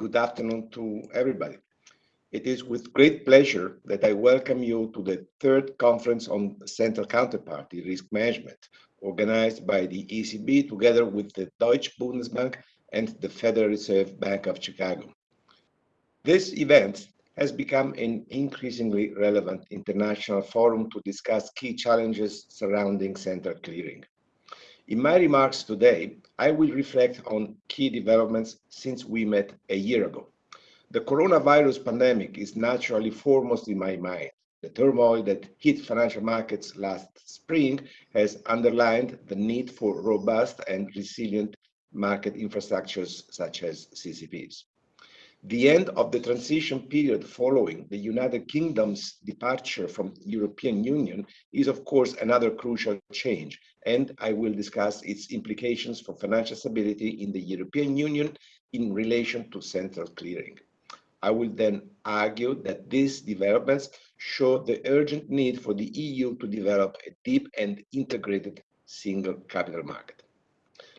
good afternoon to everybody. It is with great pleasure that I welcome you to the third conference on central counterparty risk management, organized by the ECB together with the Deutsche Bundesbank and the Federal Reserve Bank of Chicago. This event has become an increasingly relevant international forum to discuss key challenges surrounding central clearing. In my remarks today, I will reflect on key developments since we met a year ago. The coronavirus pandemic is naturally foremost in my mind. The turmoil that hit financial markets last spring has underlined the need for robust and resilient market infrastructures such as CCPs. The end of the transition period following the United Kingdom's departure from the European Union is of course another crucial change, and I will discuss its implications for financial stability in the European Union in relation to central clearing. I will then argue that these developments show the urgent need for the EU to develop a deep and integrated single capital market.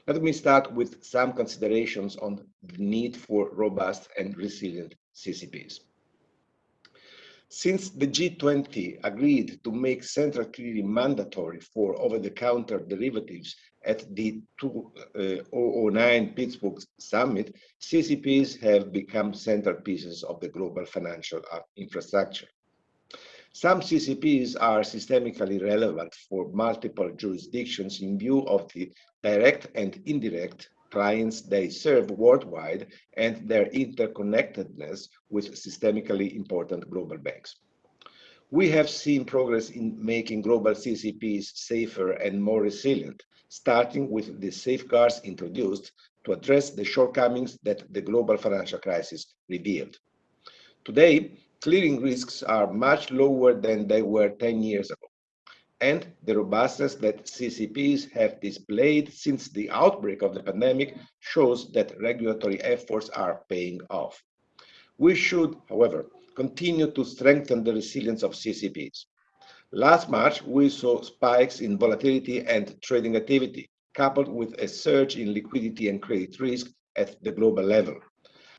Let me start with some considerations on the need for robust and resilient CCPs. Since the G20 agreed to make central clearing mandatory for over-the-counter derivatives at the 2009 Pittsburgh summit, CCPs have become central pieces of the global financial uh, infrastructure. Some CCPs are systemically relevant for multiple jurisdictions in view of the direct and indirect clients they serve worldwide and their interconnectedness with systemically important global banks. We have seen progress in making global CCPs safer and more resilient, starting with the safeguards introduced to address the shortcomings that the global financial crisis revealed. Today, clearing risks are much lower than they were 10 years ago and the robustness that CCPs have displayed since the outbreak of the pandemic shows that regulatory efforts are paying off. We should, however, continue to strengthen the resilience of CCPs. Last March, we saw spikes in volatility and trading activity, coupled with a surge in liquidity and credit risk at the global level.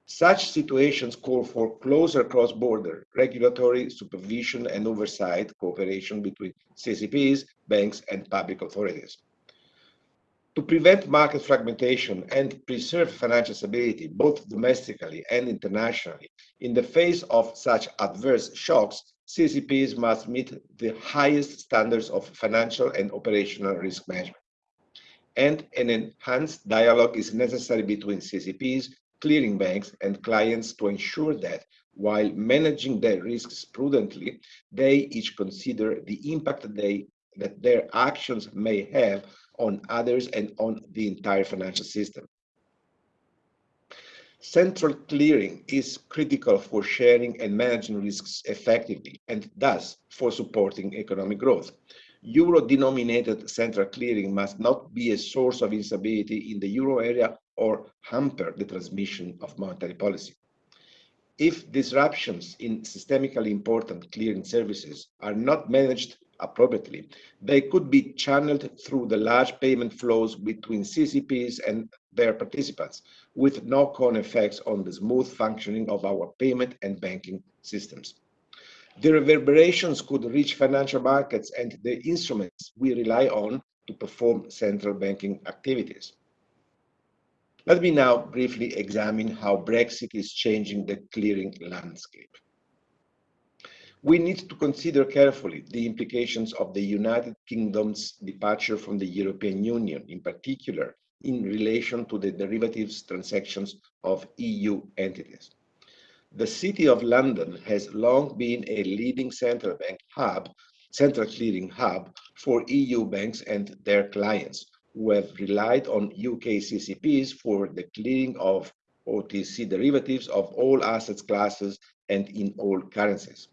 Such situations call for closer cross-border regulatory supervision and oversight cooperation between CCPs, banks, and public authorities. To prevent market fragmentation and preserve financial stability, both domestically and internationally, in the face of such adverse shocks, CCPs must meet the highest standards of financial and operational risk management. And an enhanced dialogue is necessary between CCPs, clearing banks and clients to ensure that while managing their risks prudently, they each consider the impact that, they, that their actions may have on others and on the entire financial system. Central clearing is critical for sharing and managing risks effectively and thus for supporting economic growth. Euro-denominated central clearing must not be a source of instability in the euro area or hamper the transmission of monetary policy. If disruptions in systemically important clearing services are not managed appropriately, they could be channeled through the large payment flows between CCPs and their participants, with knock-on effects on the smooth functioning of our payment and banking systems. The reverberations could reach financial markets and the instruments we rely on to perform central banking activities. Let me now briefly examine how Brexit is changing the clearing landscape. We need to consider carefully the implications of the United Kingdom's departure from the European Union, in particular in relation to the derivatives transactions of EU entities. The City of London has long been a leading central bank hub, central clearing hub for EU banks and their clients, who have relied on UK CCPs for the clearing of OTC derivatives of all assets classes and in all currencies.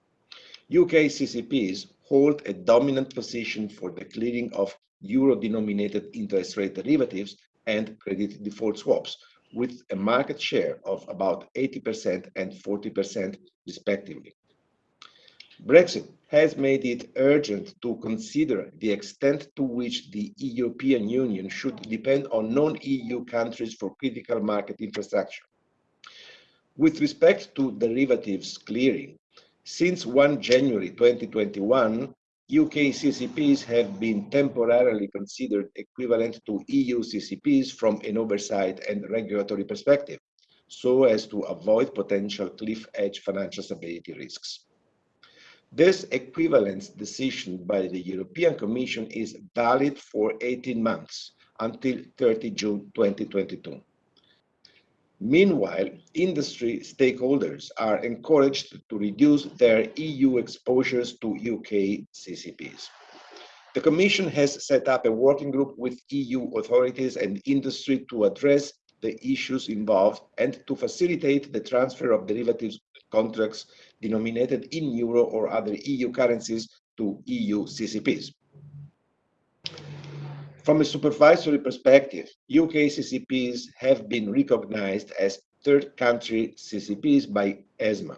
UK CCPs hold a dominant position for the clearing of euro-denominated interest rate derivatives and credit default swaps, with a market share of about 80% and 40% respectively. Brexit has made it urgent to consider the extent to which the European Union should depend on non-EU countries for critical market infrastructure. With respect to derivatives clearing, since 1 January 2021, UK CCPs have been temporarily considered equivalent to EU CCPs from an oversight and regulatory perspective, so as to avoid potential cliff edge financial stability risks. This equivalence decision by the European Commission is valid for 18 months until 30 June 2022. Meanwhile, industry stakeholders are encouraged to reduce their EU exposures to UK CCPs. The Commission has set up a working group with EU authorities and industry to address the issues involved and to facilitate the transfer of derivatives contracts denominated in euro or other EU currencies to EU CCPs. From a supervisory perspective, UK CCPs have been recognized as third country CCPs by ESMA,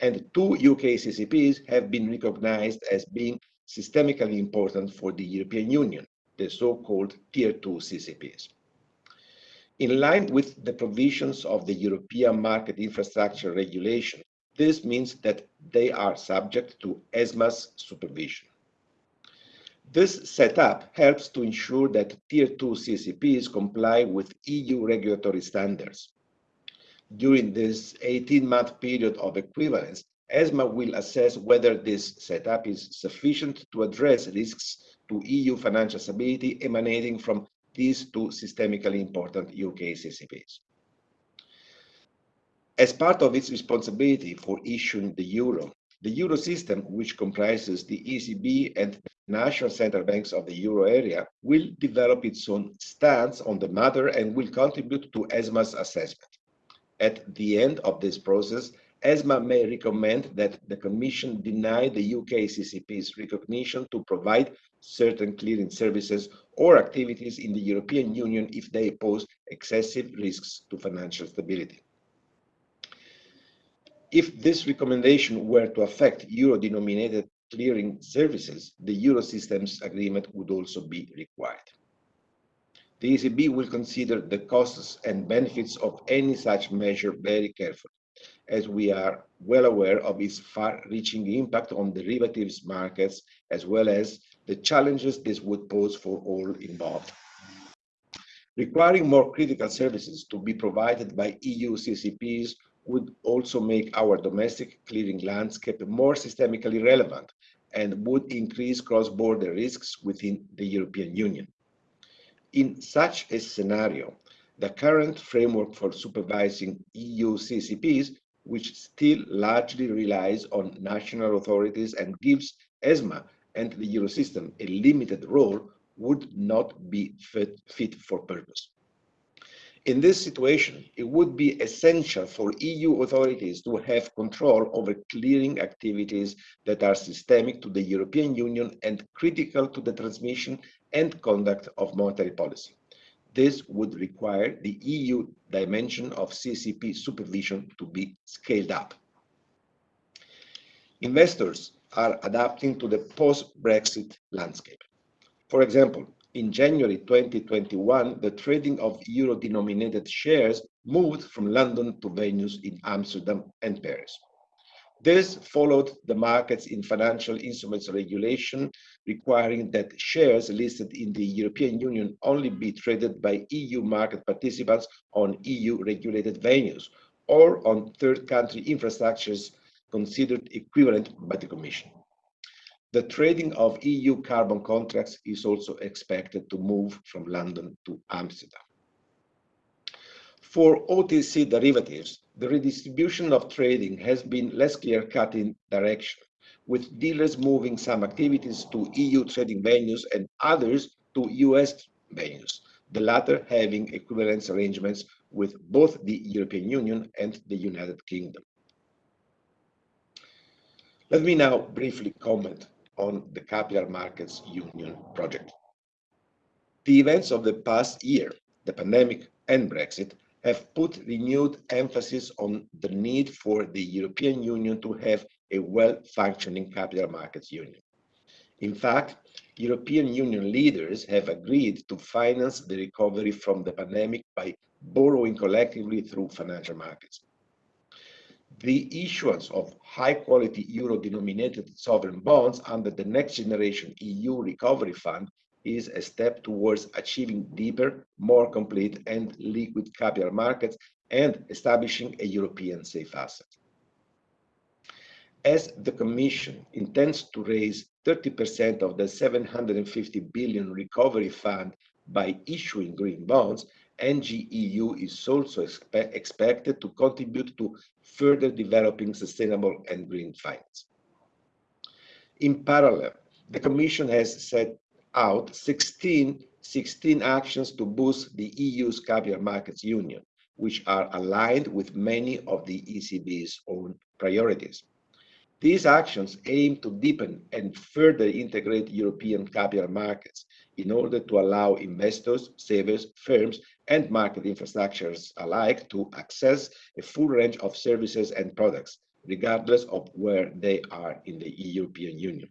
and two UK CCPs have been recognized as being systemically important for the European Union, the so-called Tier 2 CCPs. In line with the provisions of the European Market Infrastructure Regulation, this means that they are subject to ESMA's supervision. This setup helps to ensure that Tier 2 CCPs comply with EU regulatory standards. During this 18-month period of equivalence, ESMA will assess whether this setup is sufficient to address risks to EU financial stability emanating from these two systemically important UK CCPs. As part of its responsibility for issuing the euro, the Eurosystem, which comprises the ECB and national central banks of the euro area, will develop its own stance on the matter and will contribute to ESMA's assessment. At the end of this process, ESMA may recommend that the Commission deny the UK CCP's recognition to provide certain clearing services or activities in the European Union if they pose excessive risks to financial stability. If this recommendation were to affect euro-denominated clearing services, the Eurosystem's agreement would also be required. The ECB will consider the costs and benefits of any such measure very carefully, as we are well aware of its far-reaching impact on derivatives markets, as well as the challenges this would pose for all involved. Requiring more critical services to be provided by EU CCPs would also make our domestic clearing landscape more systemically relevant and would increase cross-border risks within the European Union. In such a scenario, the current framework for supervising EU CCPs, which still largely relies on national authorities and gives ESMA and the Eurosystem a limited role, would not be fit, fit for purpose. In this situation, it would be essential for EU authorities to have control over clearing activities that are systemic to the European Union and critical to the transmission and conduct of monetary policy. This would require the EU dimension of CCP supervision to be scaled up. Investors are adapting to the post-Brexit landscape. For example, in January 2021, the trading of euro-denominated shares moved from London to venues in Amsterdam and Paris. This followed the markets in financial instruments regulation requiring that shares listed in the European Union only be traded by EU market participants on EU regulated venues or on third country infrastructures considered equivalent by the Commission. The trading of EU carbon contracts is also expected to move from London to Amsterdam. For OTC derivatives, the redistribution of trading has been less clear-cut in direction, with dealers moving some activities to EU trading venues and others to US venues, the latter having equivalence arrangements with both the European Union and the United Kingdom. Let me now briefly comment on the Capital Markets Union project. The events of the past year, the pandemic and Brexit, have put renewed emphasis on the need for the European Union to have a well-functioning capital markets union. In fact, European Union leaders have agreed to finance the recovery from the pandemic by borrowing collectively through financial markets. The issuance of high-quality euro-denominated sovereign bonds under the Next Generation EU Recovery Fund is a step towards achieving deeper, more complete and liquid capital markets and establishing a European safe asset. As the Commission intends to raise 30% of the 750 billion recovery fund by issuing green bonds, NGEU is also expe expected to contribute to further developing sustainable and green finance. In parallel, the Commission has set out 16, 16 actions to boost the EU's capital markets union, which are aligned with many of the ECB's own priorities. These actions aim to deepen and further integrate European capital markets in order to allow investors, savers, firms, and market infrastructures alike to access a full range of services and products, regardless of where they are in the European Union.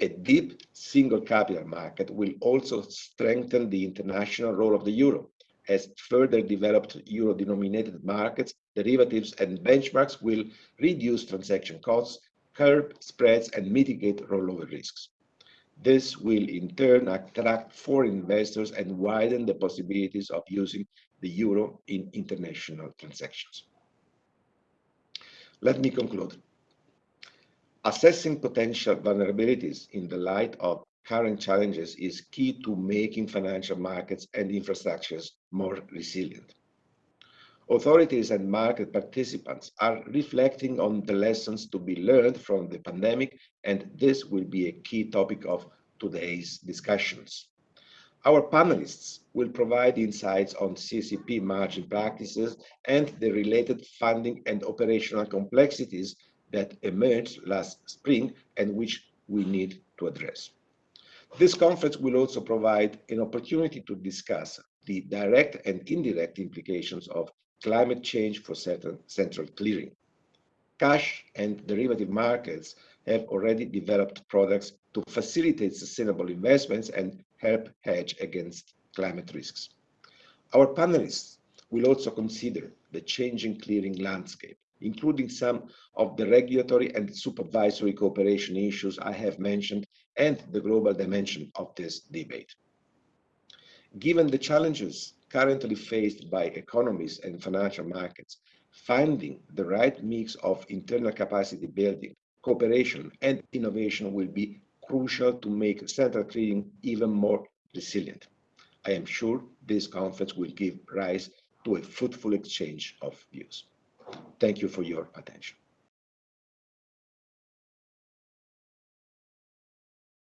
A deep single capital market will also strengthen the international role of the euro, as further developed euro-denominated markets, derivatives, and benchmarks will reduce transaction costs, curb spreads, and mitigate rollover risks. This will in turn attract foreign investors and widen the possibilities of using the euro in international transactions. Let me conclude. Assessing potential vulnerabilities in the light of current challenges is key to making financial markets and infrastructures more resilient. Authorities and market participants are reflecting on the lessons to be learned from the pandemic, and this will be a key topic of today's discussions. Our panelists will provide insights on CCP margin practices and the related funding and operational complexities that emerged last spring and which we need to address. This conference will also provide an opportunity to discuss the direct and indirect implications of climate change for central clearing. Cash and derivative markets have already developed products to facilitate sustainable investments and help hedge against climate risks. Our panelists will also consider the changing clearing landscape, including some of the regulatory and supervisory cooperation issues I have mentioned and the global dimension of this debate. Given the challenges currently faced by economies and financial markets, finding the right mix of internal capacity building, cooperation, and innovation will be crucial to make central clearing even more resilient. I am sure this conference will give rise to a fruitful exchange of views. Thank you for your attention.